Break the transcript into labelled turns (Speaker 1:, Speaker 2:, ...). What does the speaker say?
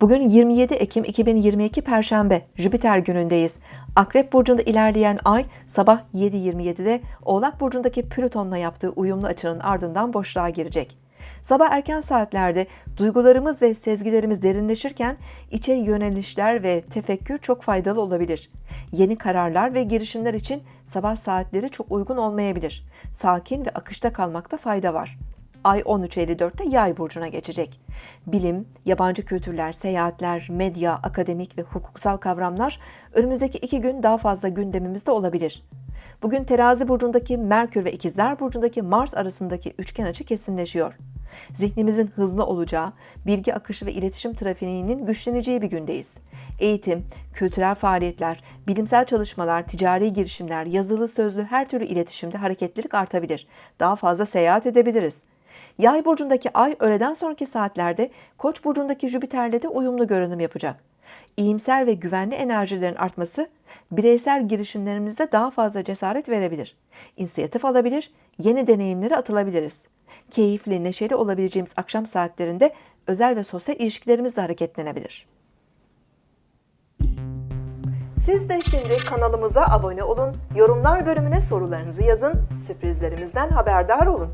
Speaker 1: Bugün 27 Ekim 2022 Perşembe Jüpiter günündeyiz. Akrep burcunda ilerleyen ay sabah 7.27'de Oğlak burcundaki Plüton'la yaptığı uyumlu açının ardından boşluğa girecek. Sabah erken saatlerde duygularımız ve sezgilerimiz derinleşirken içe yönelişler ve tefekkür çok faydalı olabilir. Yeni kararlar ve girişimler için sabah saatleri çok uygun olmayabilir. Sakin ve akışta kalmakta fayda var. Ay 13.54'te Yay burcuna geçecek. Bilim, yabancı kültürler, seyahatler, medya, akademik ve hukuksal kavramlar önümüzdeki iki gün daha fazla gündemimizde olabilir. Bugün Terazi burcundaki Merkür ve İkizler burcundaki Mars arasındaki üçgen açı kesinleşiyor. Zihnimizin hızlı olacağı, bilgi akışı ve iletişim trafiğinin güçleneceği bir gündeyiz. Eğitim, kültürel faaliyetler, bilimsel çalışmalar, ticari girişimler, yazılı sözlü her türlü iletişimde hareketlilik artabilir. Daha fazla seyahat edebiliriz. Yay burcundaki ay öğleden sonraki saatlerde Koç burcundaki Jüpiter'le de uyumlu görünüm yapacak. İyimser ve güvenli enerjilerin artması bireysel girişimlerimizde daha fazla cesaret verebilir. İnisiyatif alabilir, yeni deneyimlere atılabiliriz. Keyifli, neşeli olabileceğimiz akşam saatlerinde özel ve sosyal ilişkilerimizle hareketlenebilir. Siz de şimdi kanalımıza abone olun, yorumlar bölümüne sorularınızı yazın, sürprizlerimizden haberdar olun.